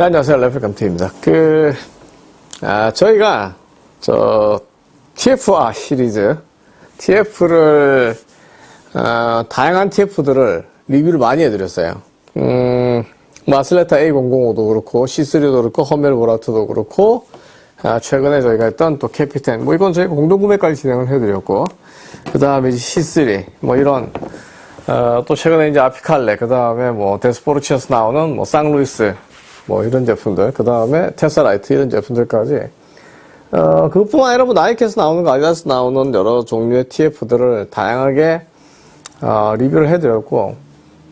네, 안녕하세요. 레프감트입니다. 그, 아, 저희가, 저, TFR 시리즈, TF를, 어, 다양한 TF들을 리뷰를 많이 해드렸어요. 음, 마슬레타 A005도 그렇고, C3도 그렇고, 허멜 보라트도 그렇고, 아, 최근에 저희가 했던 또 캐피텐, 뭐 이건 저희 공동구매까지 진행을 해드렸고, 그 다음에 이제 C3, 뭐 이런, 어, 또 최근에 이제 아피칼레, 그 다음에 뭐 데스포르치에서 나오는 뭐 쌍루이스, 뭐 이런 제품들, 그 다음에 테사라이트 이런 제품들까지, 어, 그것뿐만 아니라 뭐 나이키에서 나오는 거, 아디다스 나오는 여러 종류의 TF들을 다양하게, 어, 리뷰를 해드렸고,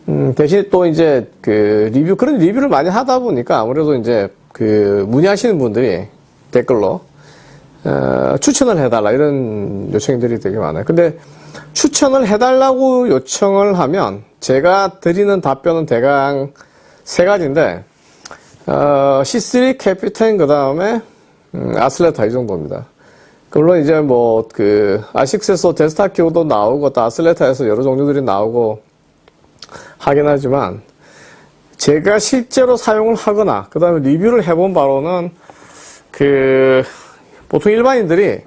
음, 대신 또 이제 그 리뷰, 그런 리뷰를 많이 하다 보니까 아무래도 이제 그 문의하시는 분들이 댓글로, 어, 추천을 해달라 이런 요청들이 되게 많아요. 근데 추천을 해달라고 요청을 하면 제가 드리는 답변은 대강 세 가지인데 어, C3 캐피텐 그 다음에 음, 아슬레타 이 정도입니다. 물론 이제 뭐 그 아식스에서 데스타 키오도 나오고 또 아슬레타에서 여러 종류들이 나오고 하긴 하지만 제가 실제로 사용을 하거나 그 다음에 리뷰를 해본 바로는 그 보통 일반인들이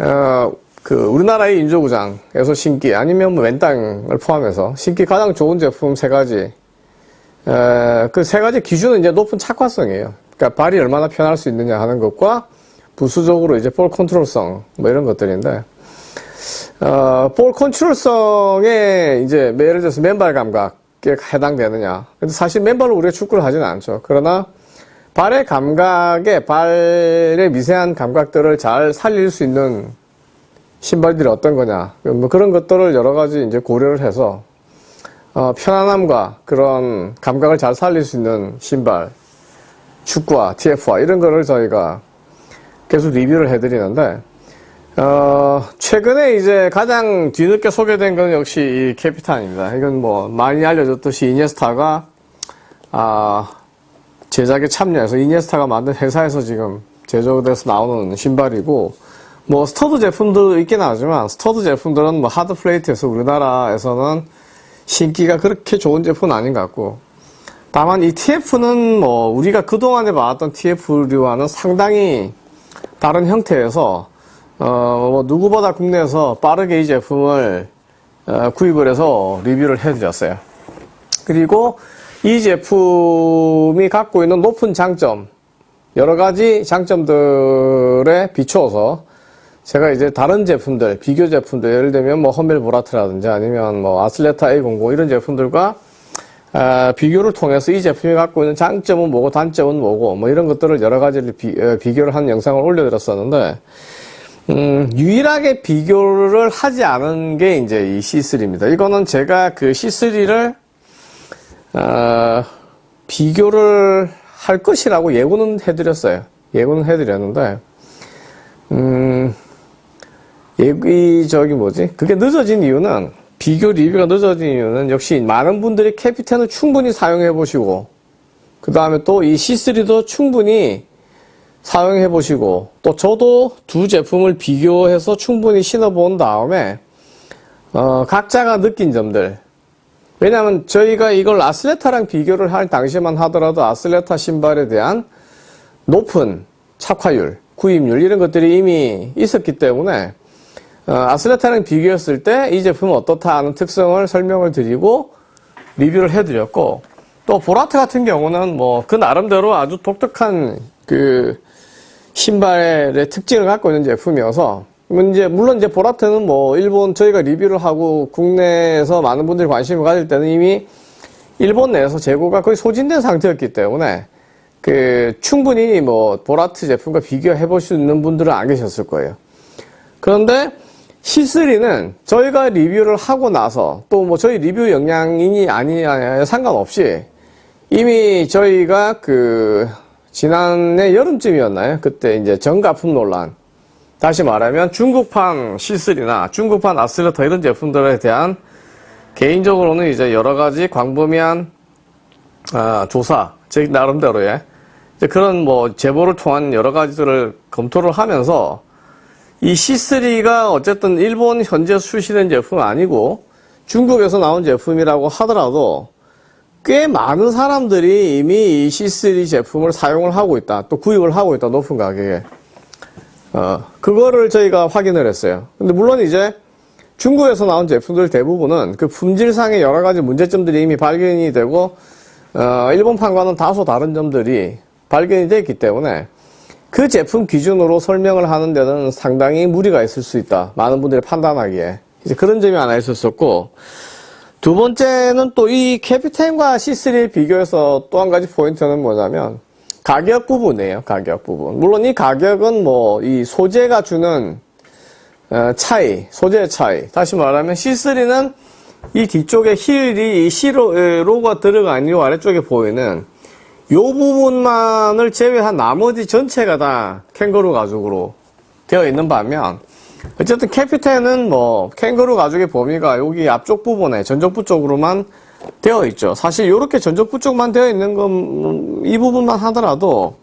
어, 그 우리나라의 인조구장에서 신기 아니면 뭐 왼땅을 포함해서 신기 가장 좋은 제품 세 가지 그 세 가지 기준은 이제 높은 착화성이에요. 그러니까 발이 얼마나 편할 수 있느냐 하는 것과 부수적으로 이제 볼 컨트롤성 뭐 이런 것들인데 어, 볼 컨트롤성에 이제 예를 들어서 맨발 감각에 해당되느냐. 근데 사실 맨발로 우리가 축구를 하지는 않죠. 그러나 발의 감각에 발의 미세한 감각들을 잘 살릴 수 있는 신발들이 어떤 거냐. 뭐 그런 것들을 여러 가지 이제 고려를 해서 어, 편안함과 그런 감각을 잘 살릴 수 있는 신발, 축구화 TF화 이런 거를 저희가 계속 리뷰를 해드리는데, 어, 최근에 이제 가장 뒤늦게 소개된 건 역시 이 캐피텐입니다. 이건 뭐 많이 알려졌듯이 이니에스타가, 아, 제작에 참여해서 이니에스타가 만든 회사에서 지금 제조돼서 나오는 신발이고, 뭐 stud 제품도 있긴 하지만 stud 제품들은 뭐 hard plate에서 우리나라에서는 신기가 그렇게 좋은 제품은 아닌 것 같고 다만 이 TF는 뭐 우리가 그동안에 봐왔던 TF류와는 상당히 다른 형태여서 어 뭐 누구보다 국내에서 빠르게 이 제품을 어 구입을 해서 리뷰를 해드렸어요. 그리고 이 제품이 갖고 있는 높은 장점 여러 가지 장점들에 비추어서 제가 이제 다른 제품들, 비교 제품들, 예를 들면 뭐 험멜 보라트라든지 아니면 뭐 아슬레타 A00 이런 제품들과 아, 비교를 통해서 이 제품이 갖고 있는 장점은 뭐고 단점은 뭐고 뭐 이런 것들을 여러 가지를 비, 어, 교를 한 영상을 올려드렸었는데 음, 유일하게 비교를 하지 않은 게 이제 이 C3입니다. 이거는 제가 그 C3를 어, 비교를 할 것이라고 예고는 해드렸어요. 예고는 해드렸는데 음, 얘기 저기 뭐지? 그게 늦어진 이유는 비교 리뷰가 늦어진 이유는 역시 많은 분들이 캐피텐을 충분히 사용해 보시고 그 다음에 또 이 C3도 충분히 사용해 보시고 또 저도 두 제품을 비교해서 충분히 신어 본 다음에 어, 각자가 느낀 점들 왜냐하면 저희가 이걸 아슬레타랑 비교를 할 당시만 하더라도 아슬레타 신발에 대한 높은 착화율, 구입률 이런 것들이 이미 있었기 때문에 어, 아슬레타랑 비교했을 때 이 제품은 어떻다 하는 특성을 설명을 드리고 리뷰를 해드렸고 또 보라트 같은 경우는 뭐 그 나름대로 아주 독특한 그 신발의 특징을 갖고 있는 제품이어서 이제 물론 이제 보라트는 뭐 일본 저희가 리뷰를 하고 국내에서 많은 분들이 관심을 가질 때는 이미 일본 내에서 재고가 거의 소진된 상태였기 때문에 그 충분히 뭐 보라트 제품과 비교해 볼 수 있는 분들은 안 계셨을 거예요. 그런데 C3는 저희가 리뷰를 하고 나서 또 뭐 저희 리뷰 영향이니 아니냐에 상관없이 이미 저희가 그 지난해 여름쯤이었나요? 그때 이제 전가품 논란. 다시 말하면 중국판 C3나 중국판 아슬레터 이런 제품들에 대한 개인적으로는 이제 여러 가지 광범위한 아, 조사, 제 나름대로의 그런 뭐 제보를 통한 여러 가지들을 검토를 하면서 이 C3가 어쨌든 일본 현재 출시된 제품은 아니고 중국에서 나온 제품이라고 하더라도 꽤 많은 사람들이 이미 이 C3 제품을 사용을 하고 있다. 또 구입을 하고 있다. 높은 가격에. 어, 그거를 저희가 확인을 했어요. 근데 물론 이제 중국에서 나온 제품들 대부분은 그 품질상의 여러 가지 문제점들이 이미 발견이 되고, 어, 일본판과는 다소 다른 점들이 발견이 됐기 때문에 그 제품 기준으로 설명을 하는 데는 상당히 무리가 있을 수 있다. 많은 분들이 판단하기에. 이제 그런 점이 하나 있었었고, 두 번째는 또 이 캐피텐과 C3를 비교해서 또 한 가지 포인트는 뭐냐면, 가격 부분이에요. 가격 부분. 물론 이 가격은 뭐, 이 소재가 주는 어, 차이, 소재의 차이. 다시 말하면 C3는 이 뒤쪽에 힐이 이 C로가 들어간 이 아래쪽에 보이는 요 부분만을 제외한 나머지 전체가 다 캥거루 가죽으로 되어 있는 반면 어쨌든 캐피텐은 뭐 캥거루 가죽의 범위가 여기 앞쪽 부분에 전족부 쪽으로만 되어 있죠. 사실 이렇게 전족부 쪽만 되어 있는 건 이 부분만 하더라도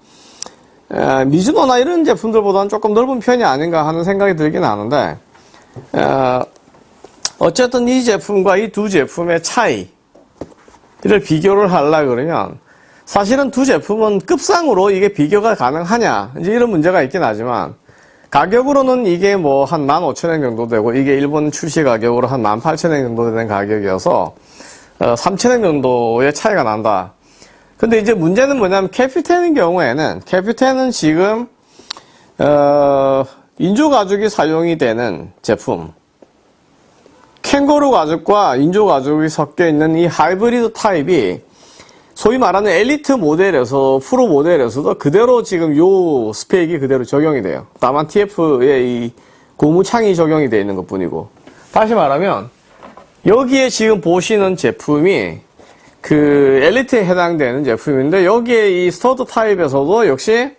에, 미즈노나 이런 제품들보다는 조금 넓은 편이 아닌가 하는 생각이 들긴 하는데 에, 어쨌든 이 제품과 이 두 제품의 차이를 비교를 하려 그러면 사실은 두 제품은 급상으로 이게 비교가 가능하냐 이제 이런 문제가 있긴 하지만 가격으로는 이게 뭐 한 15,000원 정도 되고 이게 일본 출시 가격으로 한 18,000원 정도 되는 가격이어서 어, 3,000원 정도의 차이가 난다. 근데 이제 문제는 뭐냐면 캐피텐의 경우에는 캐피텐은 지금 어, 인조 가죽이 사용이 되는 제품 캥거루 가죽과 인조 가죽이 섞여 있는 이 하이브리드 타입이 소위 말하는 엘리트 모델에서 프로 모델에서도 그대로 지금 요 스펙이 그대로 적용이 돼요. 다만 TF의 이 고무창이 적용이 되어 있는 것 뿐이고. 다시 말하면 여기에 지금 보시는 제품이 그 엘리트에 해당되는 제품인데 여기에 이 stud 타입에서도 역시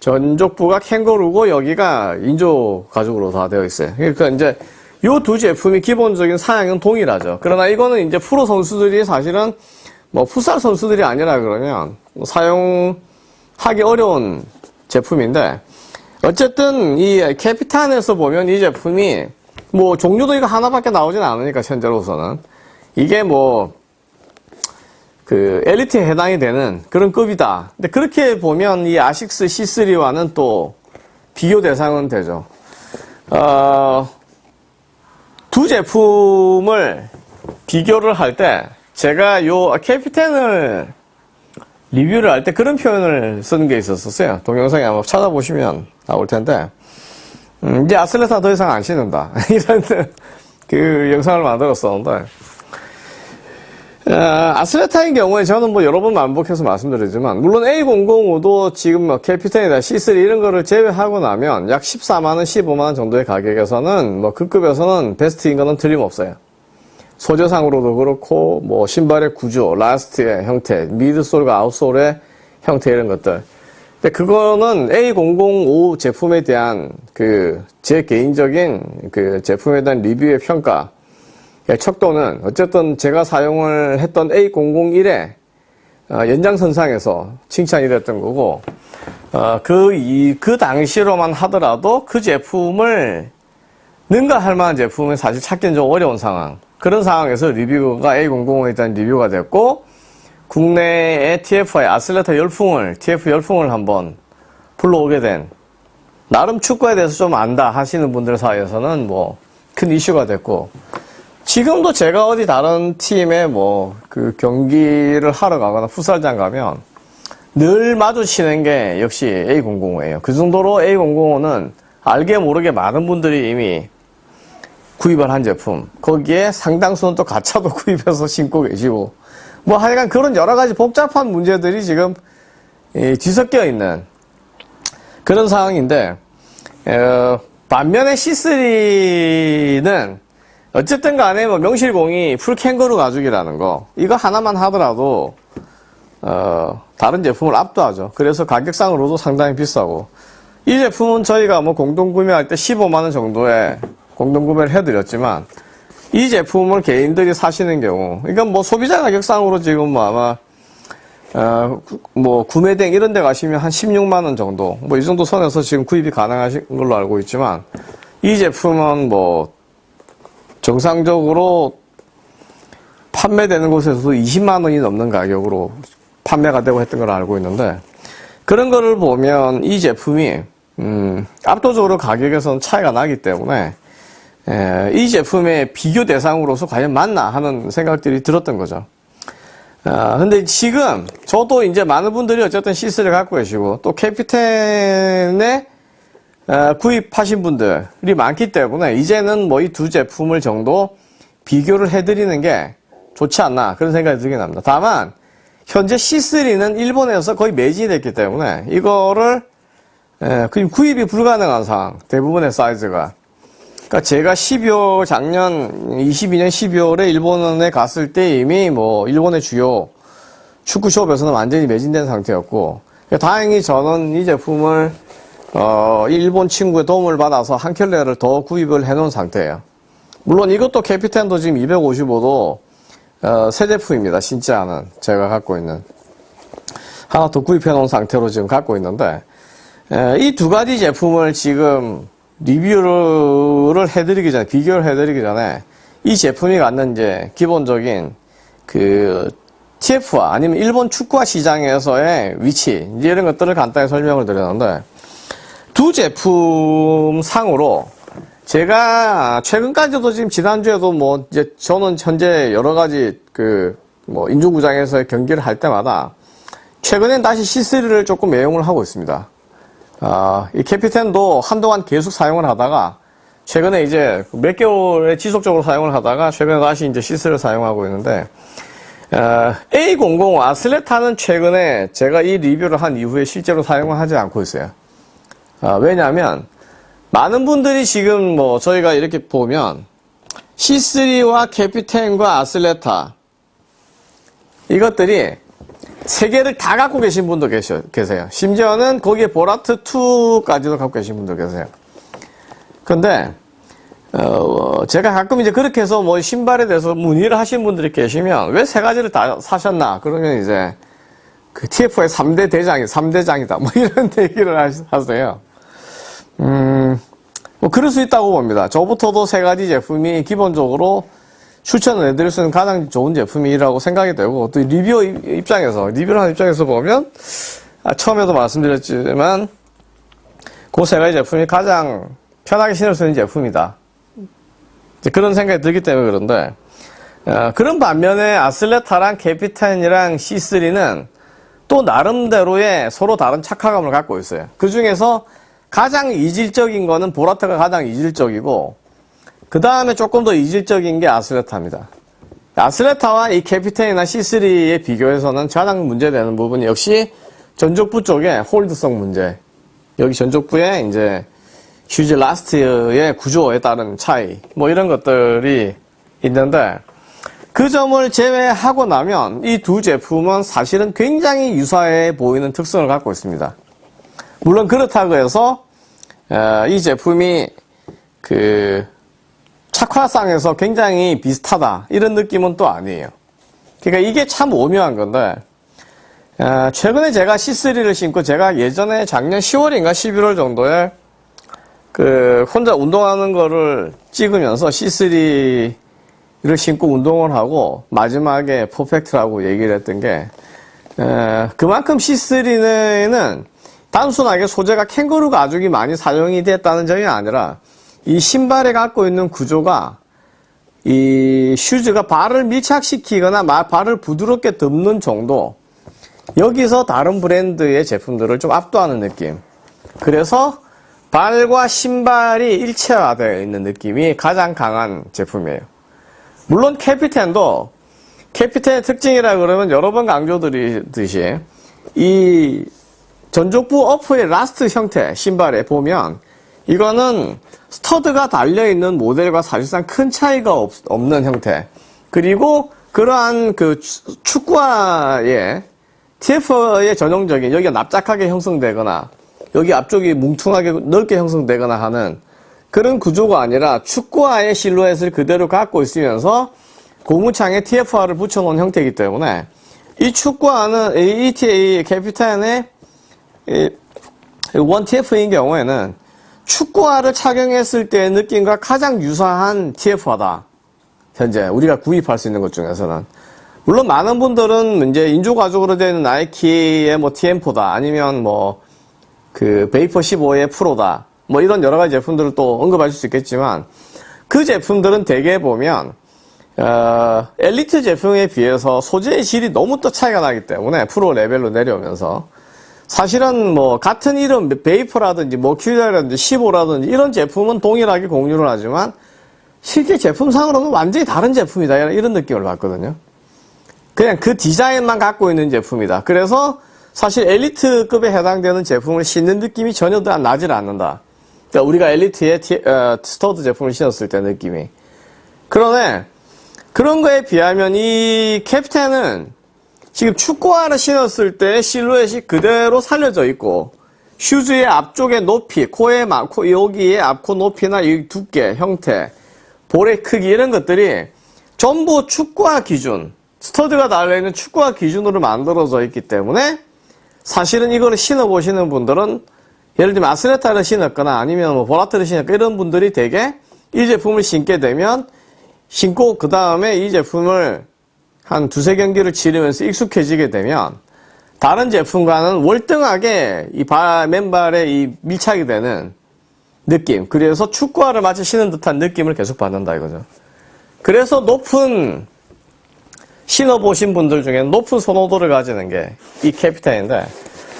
전족부가 캥거루고 여기가 인조 가죽으로 다 되어 있어요. 그러니까 이제 요 두 제품이 기본적인 사양은 동일하죠. 그러나 이거는 이제 프로 선수들이 사실은 뭐 풋살 선수들이 아니라 그러면 사용하기 어려운 제품인데 어쨌든 이 캐피탄에서 보면 이 제품이 뭐 종류도 이거 하나밖에 나오진 않으니까 현재로서는 이게 뭐 그 엘리트에 해당이 되는 그런 급이다. 근데 그렇게 보면 이 아식스 C3와는 또 비교 대상은 되죠. 어, 두 제품을 비교를 할 때 제가 요 캐피텐을 리뷰를 할 때 그런 표현을 쓰는 게 있었었어요. 동영상에 한번 찾아보시면 나올 텐데 음, 이제 아슬레타 더 이상 안 신는다 이런 그 영상을 만들었었는데 어, 아슬레타인 경우에 저는 뭐 여러 번 반복해서 말씀드리지만 물론 A005도 지금 뭐 캐피텐이다 C3 이런 거를 제외하고 나면 약 14만원, 15만원 정도의 가격에서는 뭐그 급에서는 베스트인 거는 틀림없어요. 소재상으로도 그렇고 뭐 신발의 구조, last의 형태, midsole과 outsole의 형태 이런 것들. 근데 그거는 A005 제품에 대한 그 제 개인적인 그 제품에 대한 리뷰의 평가 의 척도는 어쨌든 제가 사용을 했던 A001의 어, 연장선상에서 칭찬이 됐던 거고 어, 그, 이, 그 당시로만 하더라도 그 제품을 능가할 만한 제품은 사실 찾기는 좀 어려운 상황. 그런 상황에서 리뷰가 A005에 대한 리뷰가 됐고, 국내의 TFI 아슬레타 열풍을, TF 열풍을 한번 불러오게 된, 나름 축구에 대해서 좀 안다 하시는 분들 사이에서는 뭐, 큰 이슈가 됐고, 지금도 제가 어디 다른 팀에 뭐, 그 경기를 하러 가거나 풋살장 가면, 늘 마주치는 게 역시 A005예요. 그 정도로 A005는 알게 모르게 많은 분들이 이미 구입을 한 제품. 거기에 상당수는 또 가차도 구입해서 신고 계시고. 뭐 하여간 그런 여러 가지 복잡한 문제들이 지금 뒤섞여 있는 그런 상황인데, 어, 반면에 C3는 어쨌든 간에 뭐 명실공히 풀 캥거루 가죽이라는 거, 이거 하나만 하더라도, 어, 다른 제품을 압도하죠. 그래서 가격상으로도 상당히 비싸고, 이 제품은 저희가 뭐 공동 구매할 때 15만원 정도에 공동 구매를 해드렸지만 이 제품을 개인들이 사시는 경우 이건 뭐 소비자 가격상으로 지금 뭐 아마 어, 뭐 구매된 이런 데 가시면 한 16만 원 정도 뭐 이 정도 선에서 지금 구입이 가능하신 걸로 알고 있지만 이 제품은 뭐 정상적으로 판매되는 곳에서도 20만 원이 넘는 가격으로 판매가 되고 했던 걸 알고 있는데 그런 거를 보면 이 제품이 음, 압도적으로 가격에서는 차이가 나기 때문에 에, 이 제품의 비교 대상으로서 과연 맞나 하는 생각들이 들었던 거죠. 아, 근데 지금 저도 이제 많은 분들이 어쨌든 시스를 갖고 계시고 또 캐피텐에 어, 구입하신 분들이 많기 때문에 이제는 뭐 이 두 제품을 정도 비교를 해드리는 게 좋지 않나 그런 생각이 들긴 합니다. 다만 현재 C3는 일본에서 거의 매진이 됐기 때문에 이거를 구입이 불가능한 상황 대부분의 사이즈가 그러니까 제가 12월 작년 22년 12월에 일본에 갔을 때 이미 뭐 일본의 주요 축구 숍에서는 완전히 매진된 상태였고 다행히 저는 이 제품을 어, 일본 친구의 도움을 받아서 한 켤레를 더 구입을 해 놓은 상태예요. 물론 이것도 캐피텐도 지금 255도 어, 새 제품입니다. 진짜는 제가 갖고 있는 하나 더 구입해 놓은 상태로 지금 갖고 있는데 이 두 가지 제품을 지금 리뷰를 해드리기 전에 비교를 해드리기 전에 이 제품이 갖는 이제 기본적인 그 TF와 아니면 일본 축구화 시장에서의 위치 이런 것들을 간단히 설명을 드렸는데 두 제품 상으로 제가 최근까지도 지금 지난주에도 뭐 이제 저는 현재 여러 가지 그 뭐 인조구장에서의 경기를 할 때마다 최근엔 다시 C3를 조금 애용을 하고 있습니다. 아, 이 캐피텐도 한동안 계속 사용을 하다가 최근에 이제 몇 개월에 지속적으로 사용을 하다가 최근에 다시 이제 C3를 사용하고 있는데 어, A00 아슬레타는 최근에 제가 이 리뷰를 한 이후에 실제로 사용을 하지 않고 있어요. 아, 왜냐하면 많은 분들이 지금 뭐 저희가 이렇게 보면 C3와 캐피텐과 아슬레타 이것들이 세 개를 다 갖고 계신 분도 계셔, 계세요. 심지어는 거기에 보라트 2까지도 갖고 계신 분도 계세요. 근데 어, 제가 가끔 이제 그렇게 해서 뭐 신발에 대해서 문의를 하신 분들이 계시면 왜 세 가지를 다 사셨나? 그러면 이제 그 TF의 3대 대장이 3대장이다. 뭐 이런 얘기를 하세요. 음, 뭐 그럴 수 있다고 봅니다. 저부터도 세 가지 제품이 기본적으로 추천을 해드릴 수 있는 가장 좋은 제품이라고 생각이 되고 또 리뷰어 입장에서 리뷰를 하는 입장에서 보면 아, 처음에도 말씀드렸지만 그 세 가지 제품이 가장 편하게 신을 수 있는 제품이다. 그런 생각이 들기 때문에 그런데 어, 그런 반면에 아슬레타랑 캐피텐이랑 C3는 또 나름대로의 서로 다른 착화감을 갖고 있어요. 그 중에서 가장 이질적인 거는 보라트가 가장 이질적이고 그 다음에 조금 더 이질적인 게 아슬레타입니다. 아슬레타와 이 캐피텐이나 C3에 비교해서는 가장 문제되는 부분이 역시 전족부 쪽에 홀드성 문제. 여기 전족부에 이제 휴즈 라스트의 구조에 따른 차이. 뭐 이런 것들이 있는데 그 점을 제외하고 나면 이 두 제품은 사실은 굉장히 유사해 보이는 특성을 갖고 있습니다. 물론 그렇다고 해서 이 제품이 그 착화상에서 굉장히 비슷하다 이런 느낌은 또 아니에요. 그러니까 이게 참 오묘한 건데 최근에 제가 C3를 신고 제가 예전에 작년 10월인가 11월 정도에 그 혼자 운동하는 거를 찍으면서 C3를 신고 운동을 하고 마지막에 퍼펙트라고 얘기를 했던 게 그만큼 C3는 단순하게 소재가 캥거루 가죽이 많이 사용이 됐다는 점이 아니라 이 신발에 갖고 있는 구조가 이 슈즈가 발을 밀착시키거나 발을 부드럽게 덮는 정도 여기서 다른 브랜드의 제품들을 좀 압도하는 느낌. 그래서 발과 신발이 일체화되어 있는 느낌이 가장 강한 제품이에요. 물론 캐피텐도 캐피텐의 특징이라 그러면 여러 번 강조드리듯이 이 전족부 upper의 last 형태 신발에 보면 이거는 스터드가 달려있는 모델과 사실상 큰 차이가 없, 는 형태. 그리고 그러한 그 축구화의 TF의 전형적인 여기가 납작하게 형성되거나 여기 앞쪽이 뭉퉁하게 넓게 형성되거나 하는 그런 구조가 아니라 축구화의 실루엣을 그대로 갖고 있으면서 고무창에 TF화를 붙여놓은 형태이기 때문에 이 축구화는 ETA 캐피탄의 원 TF인 경우에는 축구화를 착용했을 때의 느낌과 가장 유사한 TF화다. 현재 우리가 구입할 수 있는 것 중에서는 물론 많은 분들은 이제 인조 가죽으로 되는 나이키의 뭐 TM4다 아니면 뭐 그 베이퍼 15의 프로다 뭐 이런 여러 가지 제품들을 또 언급하실 수 있겠지만 그 제품들은 대개 보면 어, 엘리트 제품에 비해서 소재의 질이 너무 또 차이가 나기 때문에 프로 레벨로 내려오면서 사실은 뭐 같은 이름 베이퍼라든지 머큐리라든지 15라든지 이런 제품은 동일하게 공유를 하지만 실제 제품상으로는 완전히 다른 제품이다 이런 느낌을 받거든요. 그냥 그 디자인만 갖고 있는 제품이다. 그래서 사실 엘리트급에 해당되는 제품을 신는 느낌이 전혀 나질 않는다. 그러니까 우리가 엘리트의 티, 어, stud 제품을 신었을 때 느낌이. 그러네. 그런 거에 비하면 이 캐피텐은 지금 축구화를 신었을 때 실루엣이 그대로 살려져 있고 슈즈의 앞쪽의 높이, 코의 막, 코, 여기의 앞코 높이나 이 두께, 형태, 볼의 크기 이런 것들이 전부 축구화 기준, stud가 달려있는 축구화 기준으로 만들어져 있기 때문에 사실은 이거를 신어보시는 분들은 예를 들면 아슬레타를 신었거나 아니면 뭐 보라트를 신었거나 이런 분들이 되게 이 제품을 신게 되면 신고 그 다음에 이 제품을 한 두세 경기를 치르면서 익숙해지게 되면 다른 제품과는 월등하게 이 발, 맨발에 이 밀착이 되는 느낌. 그래서 축구화를 마치 신은 듯한 느낌을 계속 받는다 이거죠. 그래서 높은 신어보신 분들 중에는 높은 선호도를 가지는 게 이 캐피텐인데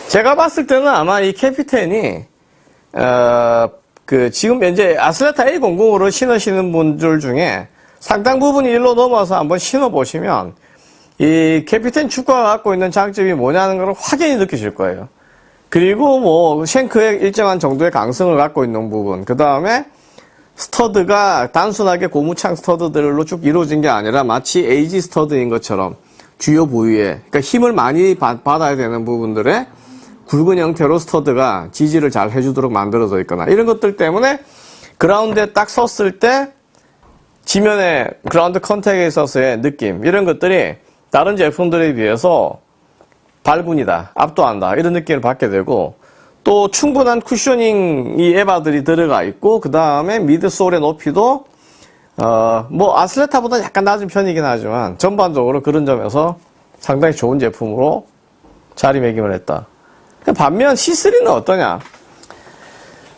제가 봤을 때는 아마 이 캐피텐이 어, 그 지금 현재 아슬레타 A00으로 신으시는 분들 중에 상당 부분이 일로 넘어와서 한번 신어보시면 이 캐피텐 축구가 갖고 있는 장점이 뭐냐는 걸 확연히 느끼실 거예요. 그리고 뭐 shank의 일정한 정도의 강성을 갖고 있는 부분 그 다음에 stud가 단순하게 고무창 stud들로 쭉 이루어진 게 아니라 마치 AG stud인 것처럼 주요 부위에 그러니까 힘을 많이 받, 아야 되는 부분들에 굵은 형태로 stud가 지지를 잘 해주도록 만들어져 있거나 이런 것들 때문에 그라운드에 딱 섰을 때 지면에 그라운드 contact에 있어서의 느낌 이런 것들이 다른 제품들에 비해서 발군이다 압도한다 이런 느낌을 받게 되고 또 충분한 cushioning 이 EVA들이 들어가 있고 그 다음에 midsole의 높이도 어 뭐 아슬레타보다 약간 낮은 편이긴 하지만 전반적으로 그런 점에서 상당히 좋은 제품으로 자리매김을 했다. 반면 C3는 어떠냐?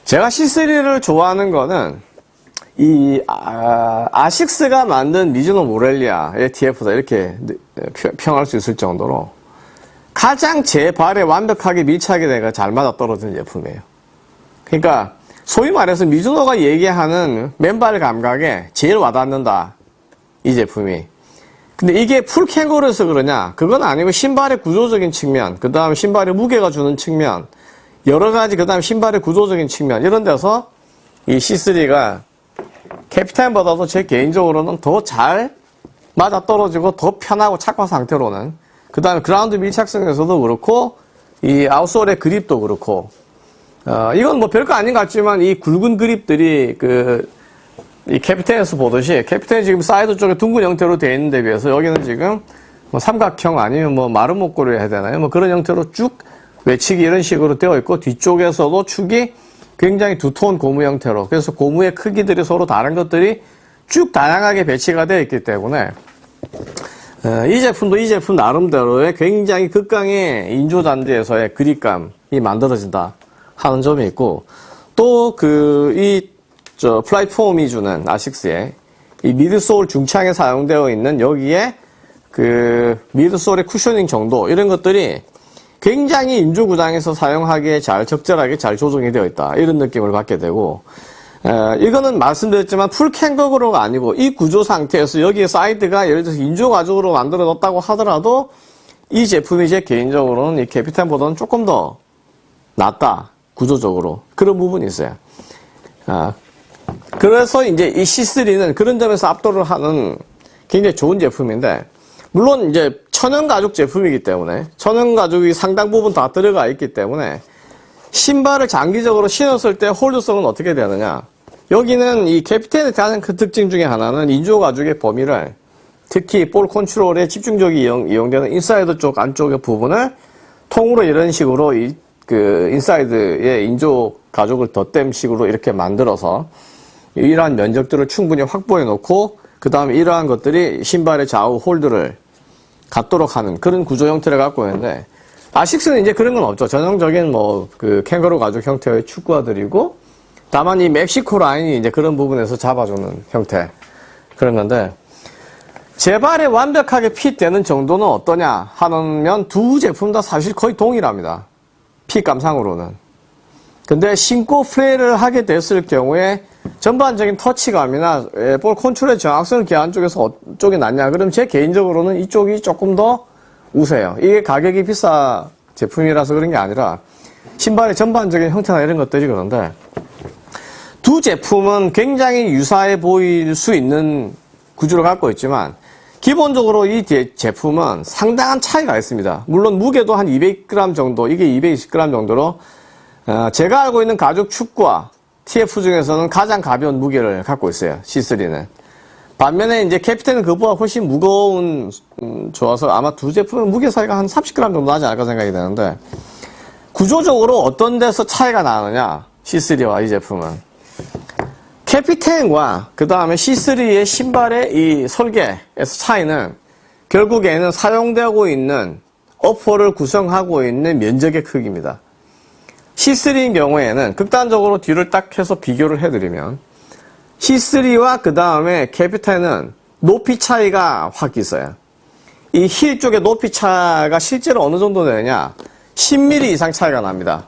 제가 C3를 좋아하는 거는 이 아, 식스가 만든 미즈노 모렐리아의 TF다 이렇게 평할 수 있을 정도로 가장 제 발에 완벽하게 밀착이 돼가 잘 맞아 떨어지는 제품이에요. 그러니까 소위 말해서 미즈노가 얘기하는 맨발 감각에 제일 와닿는다. 이 제품이. 근데 이게 full캥거루여서 그러냐? 그건 아니고 신발의 구조적인 측면, 그 다음 신발의 무게가 주는 측면, 여러 가지 그 다음 신발의 구조적인 측면 이런 데서 이 C3가 캐피텐보다도 제 개인적으로는 더 잘 맞아 떨어지고 더 편하고 착화 상태로는 그 다음에 그라운드 밀착성에서도 그렇고 이 outsole의 그립도 그렇고 어, 이건 뭐 별거 아닌 것 같지만 이 굵은 그립들이 그 이 캐피텐에서 보듯이 캐피텐이 지금 사이드 쪽에 둥근 형태로 되어 있는 데 비해서 여기는 지금 뭐 삼각형 아니면 뭐 마름모꼴이라 해야 되나요? 뭐 그런 형태로 쭉 외치기 이런 식으로 되어 있고 뒤쪽에서도 축이 굉장히 두터운 고무 형태로. 그래서 고무의 크기들이 서로 다른 것들이 쭉 다양하게 배치가 되어 있기 때문에 어, 이 제품도 이 제품 나름대로의 굉장히 극강의 인조잔디에서의 그립감이 만들어진다 하는 점이 있고 또 그 이 저 FlyteFoam이 주는 아식스의 이 midsole 중창에 사용되어 있는 여기에 그 midsole의 cushioning 정도 이런 것들이 굉장히 인조구장에서 사용하기에 잘 적절하게 잘 조정이 되어 있다. 이런 느낌을 받게 되고 에, 이거는 말씀드렸지만 full캥거루가 아니고 이 구조 상태에서 여기에 사이드가 예를 들어서 인조 가죽으로 만들어졌다고 하더라도 이 제품이 제 개인적으로는 이 캐피탄보다는 조금 더 낫다. 구조적으로. 그런 부분이 있어요. 아, 그래서 이제 이 C3는 그런 점에서 압도를 하는 굉장히 좋은 제품인데 물론 이제 천연 가죽 제품이기 때문에 천연 가죽이 상당 부분 다 들어가 있기 때문에 신발을 장기적으로 신었을 때 홀드성은 어떻게 되느냐? 여기는 이 캐피텐의 가장 큰 특징 중에 하나는 인조 가죽의 범위를 특히 볼 컨트롤에 집중적이 이용, 이용되는 인사이드 쪽 안쪽의 부분을 통으로 이런 식으로 이, 그 인사이드의 인조 가죽을 덧댄 식으로 이렇게 만들어서 이러한 면적들을 충분히 확보해 놓고 그 다음에 이러한 것들이 신발의 좌우 홀드를 갖도록 하는 그런 구조 형태를 갖고 있는데 아식스는 이제 그런 건 없죠. 전형적인 뭐 그 캥거루 가죽 형태의 축구화들이고 다만 이 멕시코 라인이 이제 그런 부분에서 잡아주는 형태 그런 건데 재발에 완벽하게 핏되는 정도는 어떠냐 하면 두 제품 다 사실 거의 동일합니다. 핏감상으로는. 근데 신고 플레이를 하게 됐을 경우에 전반적인 터치감이나 예, 볼 컨트롤의 정확성을 기한 쪽에서 어쪽이 낫냐 그럼 제 개인적으로는 이쪽이 조금 더 우세요. 이게 가격이 비싸 제품이라서 그런 게 아니라 신발의 전반적인 형태나 이런 것들이 그런데 두 제품은 굉장히 유사해 보일 수 있는 구조를 갖고 있지만 기본적으로 이 제- 제품은 상당한 차이가 있습니다. 물론 무게도 한 200g 정도, 이게 220g 정도로 어, 제가 알고 있는 가죽 축구와 TF 중에서는 가장 가벼운 무게를 갖고 있어요. C3는. 반면에 이제 캐피텐은 그보다 훨씬 무거운 음, 좋아서 아마 두 제품은 무게 차이가 한 30g 정도 나지 않을까 생각이 되는데 구조적으로 어떤 데서 차이가 나느냐 C3와 이 제품은 캐피텐과 그 다음에 C3의 신발의 이 설계에서 차이는 결국에는 사용되고 있는 어퍼를 구성하고 있는 면적의 크기입니다. C3인 경우에는 극단적으로 뒤를 딱 해서 비교를 해드리면 C3와 그 다음에 캐피텐은 높이 차이가 확 있어요. 이 힐 쪽의 높이 차가 실제로 어느 정도 되느냐 10mm 이상 차이가 납니다.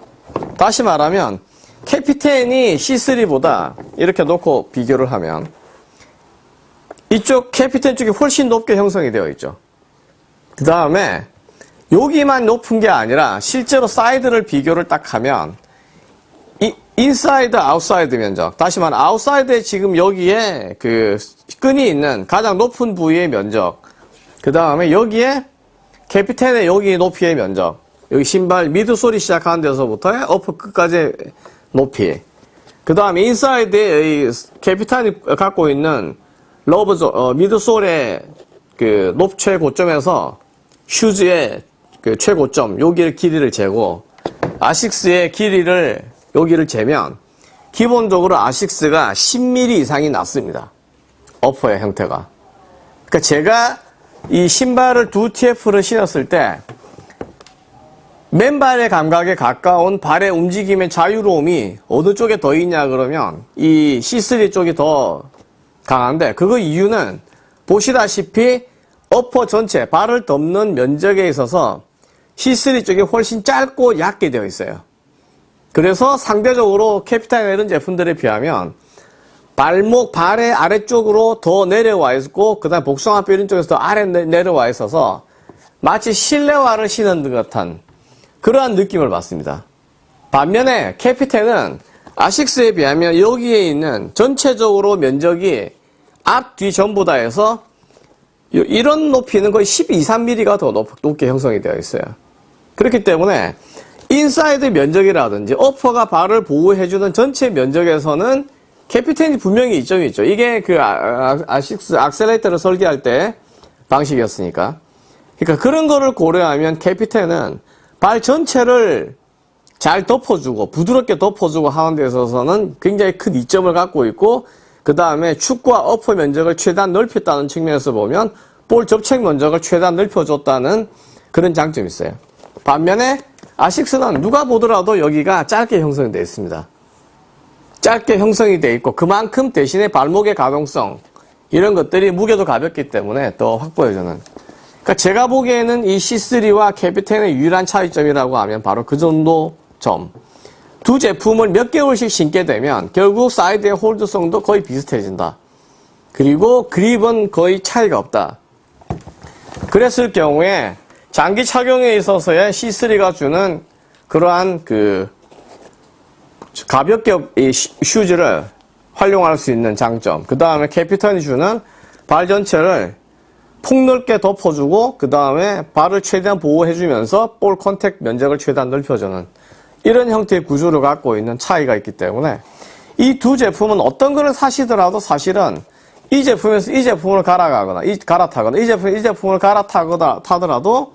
다시 말하면 캐피텐이 C3보다 이렇게 놓고 비교를 하면 이쪽 캐피텐 쪽이 훨씬 높게 형성이 되어 있죠. 그 다음에 여기만 높은 게 아니라 실제로 사이드를 비교를 딱 하면 이 인사이드 아웃사이드 면적. 다시 말하면 아웃사이드에 지금 여기에 그 끈이 있는 가장 높은 부위의 면적. 그 다음에 여기에 캐피텐의 여기 높이의 면적. 여기 신발 midsole이 시작하는 데서부터의 upper 끝까지 높이. 그 다음에 인사이드에 캐피텐이 갖고 있는 rubber 어, midsole의 그 높최 고점에서 슈즈의 그 최고점 여기를 길이를 재고 아식스의 길이를 여기를 재면 기본적으로 아식스가 10mm 이상이 낮습니다. 어퍼의 형태가. 그러니까 제가 이 신발을 두 TF를 신었을 때 맨발의 감각에 가까운 발의 움직임의 자유로움이 어느 쪽에 더 있냐 그러면 이 C3 쪽이 더 강한데 그 이유는 보시다시피 어퍼 전체 발을 덮는 면적에 있어서 C3 쪽이 훨씬 짧고 얇게 되어 있어요. 그래서 상대적으로 캐피탈이나 이런 제품들에 비하면 발목, 발의 아래쪽으로 더 내려와 있고, 그 다음에 복숭아뼈 이런 쪽에서 더 아래 내- 내려와 있어서 마치 실내화를 신은 듯한 그러한 느낌을 받습니다. 반면에 캐피텐은 아식스에 비하면 여기에 있는 전체적으로 면적이 앞, 뒤 전부 다 해서 이- 이런 높이는 거의 12, 3mm가 더 높, 높게 형성이 되어 있어요. 그렇기 때문에 인사이드 면적이라든지 upper가 발을 보호해주는 전체 면적에서는 캐피텐이 분명히 이점이 있죠. 이게 그 아, 아, 식스 악셀레이터를 설계할 때 방식이었으니까. 그러니까 그런 거를 고려하면 캐피텐은 발 전체를 잘 덮어주고 부드럽게 덮어주고 하는 데 있어서는 굉장히 큰 이점을 갖고 있고 그 다음에 축구화 upper 면적을 최대한 넓혔다는 측면에서 보면 볼 접촉 면적을 최대한 넓혀줬다는 그런 장점이 있어요. 반면에 아식스는 누가 보더라도 여기가 짧게 형성이 되어 있습니다. 짧게 형성이 되어 있고 그만큼 대신에 발목의 가동성 이런 것들이 무게도 가볍기 때문에 더 확보해주는 그러니까 제가 보기에는 이 C3와 캐피텐의 유일한 차이점이라고 하면 바로 그 정도 점. 두 제품을 몇 개월씩 신게 되면 결국 사이드의 hold성도 거의 비슷해진다. 그리고 그립은 거의 차이가 없다. 그랬을 경우에 장기 착용에 있어서의 C3가 주는 그러한 그 가볍게 이 슈- 슈즈를 활용할 수 있는 장점. 그 다음에 캐피텐이 주는 발 전체를 폭넓게 덮어주고 그 다음에 발을 최대한 보호해주면서 볼 contact 면적을 최대한 넓혀주는 이런 형태의 구조를 갖고 있는 차이가 있기 때문에 이 두 제품은 어떤 거를 사시더라도 사실은 이 제품에서 이 제품을 갈아가거나 이 갈아타거나 이 제품 이 제품을 갈아타거나 타더라도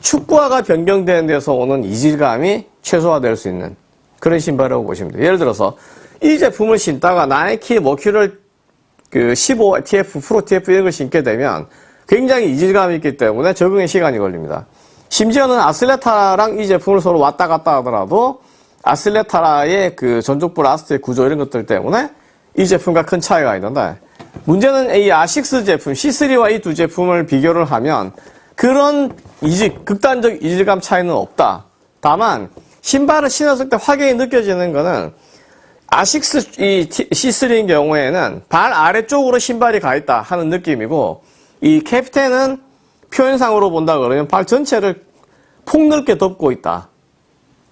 축구화가 변경되는 데서 오는 이질감이 최소화될 수 있는 그런 신발이라고 보시면 돼요. 예를 들어서 이 제품을 신다가 나이키 머큐를 그15 TF, 프로 TF 이런 걸 신게 되면 굉장히 이질감이 있기 때문에 적응에 시간이 걸립니다. 심지어는 아슬레타랑 이 제품을 서로 왔다 갔다 하더라도 아슬레타라의 그 전족부 라스트의 구조 이런 것들 때문에 이 제품과 큰 차이가 있는데 문제는 이 아식스 제품 C3와 이 두 제품을 비교를 하면 그런 이질, 극단적 이질감 차이는 없다. 다만 신발을 신었을 때 확연히 느껴지는 거는 아식스 이 C3인 경우에는 발 아래쪽으로 신발이 가 있다 하는 느낌이고 이 캡텐은 표현상으로 본다 그러면 발 전체를 폭넓게 덮고 있다.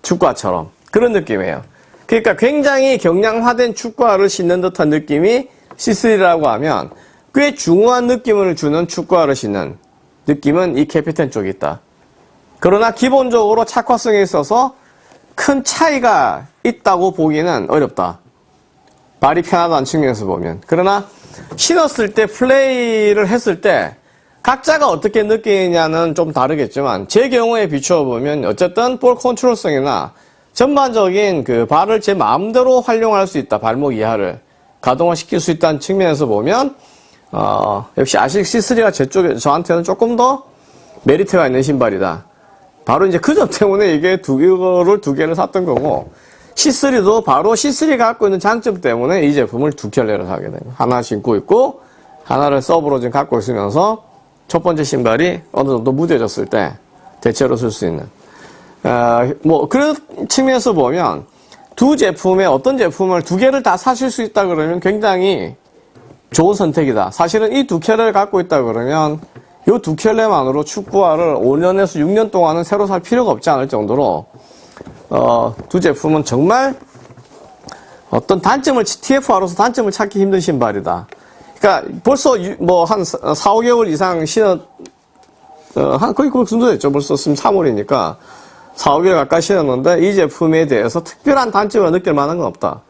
축구화처럼. 그런 느낌이에요. 그러니까 굉장히 경량화된 축구화를 신는 듯한 느낌이 C3라고 하면 꽤 중후한 느낌을 주는 축구화를 신는 느낌은 이 캐피텐 쪽에 있다. 그러나 기본적으로 착화성에 있어서 큰 차이가 있다고 보기는 어렵다. 발이 편하다는 측면에서 보면. 그러나 신었을 때 플레이를 했을 때 각자가 어떻게 느끼느냐는 좀 다르겠지만 제 경우에 비추어 보면 어쨌든 볼 컨트롤성이나 전반적인 그 발을 제 마음대로 활용할 수 있다. 발목 이하를 가동화 시킬 수 있다는 측면에서 보면 어, 역시 아식 C3가 제 쪽에 저한테는 조금 더 메리트가 있는 신발이다. 바로 이제 그 점 때문에 이게 두 개를 두 개를 샀던 거고 C3도 바로 C3가 갖고 있는 장점 때문에 이 제품을 두 켤레를 사게 됩니다. 하나 신고 있고 하나를 서브로 지금 갖고 있으면서 첫 번째 신발이 어느 정도 무뎌졌을 때 대체로 쓸 수 있는 어, 뭐 그런 측면에서 보면 두 제품의 어떤 제품을 두 개를 다 사실 수 있다 그러면 굉장히 좋은 선택이다. 사실은 이 두 켤레를 갖고 있다 그러면 이 두 켤레만으로 축구화를 5년에서 6년 동안은 새로 살 필요가 없지 않을 정도로 어, 두 제품은 정말 어떤 단점을 TF화로서 단점을 찾기 힘든 신발이다. 그러니까 벌써 뭐 한 4, 5개월 이상 신었 어, 한 거의 그 정도 됐죠. 벌써 지금 3월이니까 4, 5개월 가까이 신었는데 이 제품에 대해서 특별한 단점을 느낄 만한 건 없다.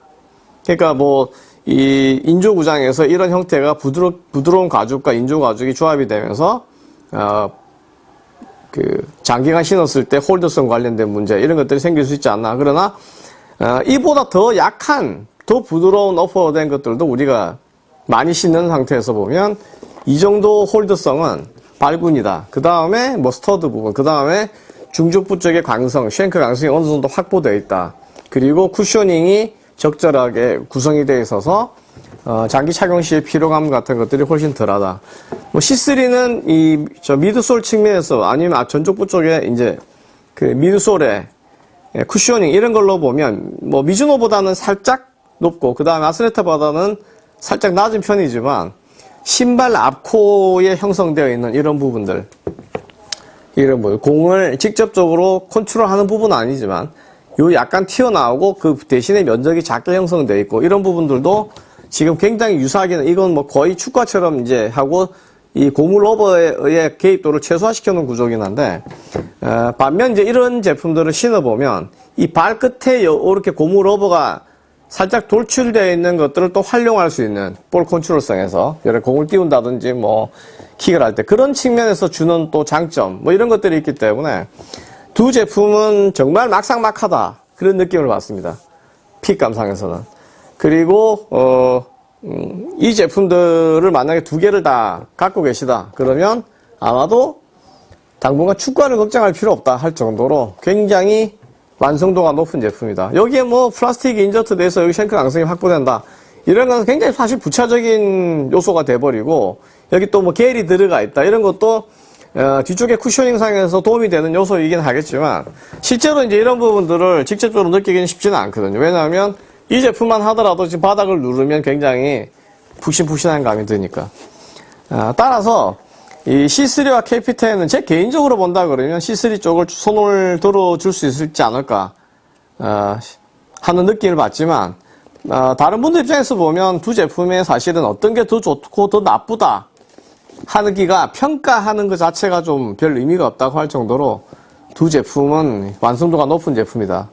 그러니까 뭐 이 인조 구장에서 이런 형태가 부드러, 부드러운 가죽과 인조 가죽이 조합이 되면서 어, 그 장기간 신었을 때 홀더성 관련된 문제 이런 것들이 생길 수 있지 않나. 그러나 어, 이보다 더 약한 더 부드러운 upper된 것들도 우리가 많이 신는 상태에서 보면 이 정도 hold성은 발군이다. 그 다음에 뭐 stud 부분, 그 다음에 중족부 쪽의 강성, shank 강성이 어느 정도 확보되어 있다. 그리고 cushioning이 적절하게 구성이 되어 있어서 어, 장기 착용 시의 피로감 같은 것들이 훨씬 덜하다. 뭐 C3는 이 저 midsole 측면에서 아니면 아, 전족부 쪽에 이제 그 미드솔의 예, 쿠셔닝 이런 걸로 보면 뭐 미즈노보다는 살짝 높고 그 다음에 아스레타보다는 살짝 낮은 편이지만 신발 앞코에 형성되어 있는 이런 부분들 이런 뭐 공을 직접적으로 컨트롤하는 부분은 아니지만 요 약간 튀어나오고 그 대신에 면적이 작게 형성되어 있고 이런 부분들도 지금 굉장히 유사하게는 이건 뭐 거의 축구처럼 이제 하고 이 고무 rubber의 개입도를 최소화시켜 놓은 구조긴 한데 어, 반면 이제 이런 제품들을 신어 보면 이 발끝에 이렇게 고무 rubber가 살짝 돌출되어 있는 것들을 또 활용할 수 있는 볼 컨트롤성에서 예를 공을 띄운다든지 뭐 킥을 할 때 그런 측면에서 주는 또 장점 뭐 이런 것들이 있기 때문에 두 제품은 정말 막상막하다 그런 느낌을 받습니다. fit 감상에서는 그리고 어, 음, 이 제품들을 만약에 두 개를 다 갖고 계시다 그러면 아마도 당분간 축구화를 걱정할 필요 없다 할 정도로 굉장히 완성도가 높은 제품이다. 여기에 뭐 플라스틱 인저트 돼서 여기 쉔크 강성이 확보된다. 이런 건 굉장히 사실 부차적인 요소가 돼버리고 여기 또 뭐 겔이 들어가 있다. 이런 것도 어, 뒤쪽에 쿠셔닝 상에서 도움이 되는 요소이긴 하겠지만 실제로 이제 이런 부분들을 직접적으로 느끼기는 쉽지는 않거든요. 왜냐하면 이 제품만 하더라도 지금 바닥을 누르면 굉장히 푹신푹신한 감이 드니까. 아, 따라서 이 C3와 KP10은 제 개인적으로 본다 그러면 C3 쪽을 손을 들어줄 수 있을지 않을까 어, 하는 느낌을 받지만 어, 다른 분들 입장에서 보면 두 제품의 사실은 어떤 게 더 좋고 더 나쁘다 하는 기가 평가하는 것 자체가 좀 별 의미가 없다고 할 정도로 두 제품은 완성도가 높은 제품이다.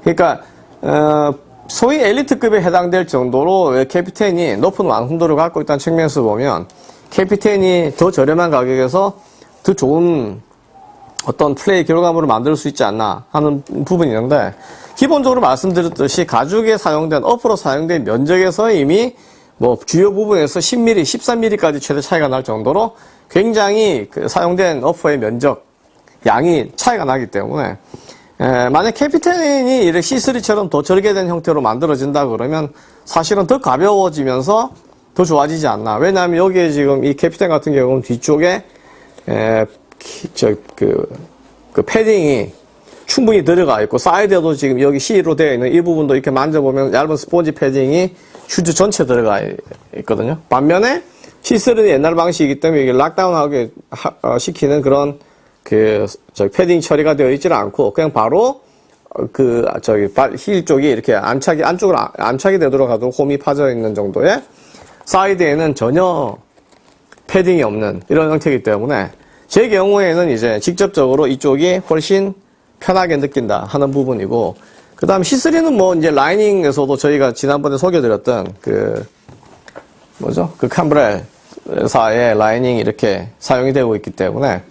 그러니까 어, 소위 엘리트급에 해당될 정도로 캐피텐이 높은 완성도를 갖고 있다는 측면에서 보면 캐피텐이 더 저렴한 가격에서 더 좋은 어떤 플레이 결과물을 만들 수 있지 않나 하는 부분이 있는데 기본적으로 말씀드렸듯이 가죽에 사용된 어프로 사용된 면적에서 이미 뭐 주요 부분에서 10mm, 13mm까지 최대 차이가 날 정도로 굉장히 그 사용된 어퍼의 면적, 양이 차이가 나기 때문에 에, 만약 캐피텐이 이렇게 C3처럼 더 절개된 형태로 만들어진다 그러면 사실은 더 가벼워지면서 더 좋아지지 않나. 왜냐하면 여기에 지금 이 캐피텐 같은 경우는 뒤쪽에 저, 그, 그 패딩이 충분히 들어가 있고 사이드에도 지금 여기 C로 되어 있는 이 부분도 이렇게 만져보면 얇은 스폰지 패딩이 슈즈 전체 들어가 있거든요. 반면에 C3는 옛날 방식이기 때문에 이게 lockdown하게 하- 어, 시키는 그런 그 저기 패딩 처리가 되어 있지는 않고 그냥 바로 어, 그 저기 발 힐 쪽이 이렇게 안착이 안쪽으로 안- 안착이 되도록 하도록 홈이 파져 있는 정도의 사이드에는 전혀 패딩이 없는 이런 형태이기 때문에 제 경우에는 이제 직접적으로 이쪽이 훨씬 편하게 느낀다 하는 부분이고 그 다음 C3는 뭐 이제 lining에서도 저희가 지난번에 소개드렸던 그 뭐죠 그 캄브렐사의 lining이 이렇게 사용이 되고 있기 때문에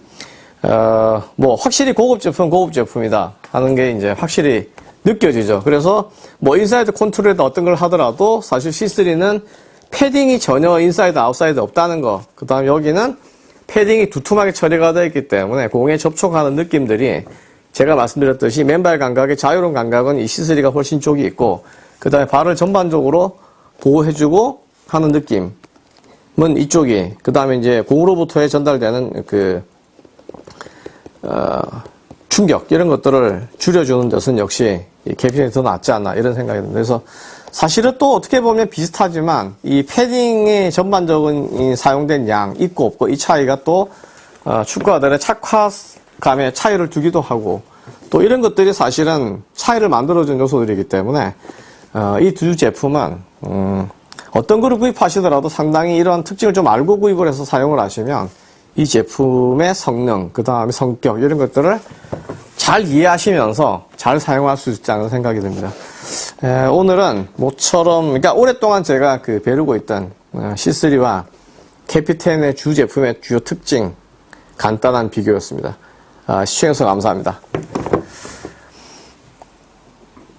어 뭐 확실히 고급 제품 고급 제품이다 하는 게 이제 확실히 느껴지죠 그래서 뭐 인사이드 컨트롤이다 어떤 걸 하더라도 사실 C3는 패딩이 전혀 인사이드 아웃사이드 없다는 거. 그 다음 여기는 패딩이 두툼하게 처리가 되어 있기 때문에 공에 접촉하는 느낌들이 제가 말씀드렸듯이 맨발 감각의 자유로운 감각은 이 C3가 훨씬 쪽이 있고 그 다음에 발을 전반적으로 보호해주고 하는 느낌은 이쪽이 그 다음에 이제 공으로부터의 전달되는 그 어, 충격 이런 것들을 줄여주는 것은 역시 이 캐피텐이 더 낫지 않나 이런 생각이 듭니다. 그래서 사실은 또 어떻게 보면 비슷하지만 이 패딩의 전반적인 이 사용된 양 있고 없고 이 차이가 또 어, 축구화들의 착화 감에 차이를 두기도 하고 또 이런 것들이 사실은 차이를 만들어준 요소들이기 때문에 어, 이 두 제품은 음, 어떤 거를 구입하시더라도 상당히 이런 특징을 좀 알고 구입을 해서 사용을 하시면 이 제품의 성능, 그 다음에 성격 이런 것들을 잘 이해하시면서 잘 사용할 수 있지 않은 생각이 듭니다. 에, 오늘은 모처럼 그러니까 오랫동안 제가 그 배우고 있던 어, C3와 캐피텐의 주 제품의 주요 특징 간단한 비교였습니다. 아, 시청해주셔서 감사합니다.